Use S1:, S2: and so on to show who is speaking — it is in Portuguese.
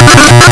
S1: Ha ha ha!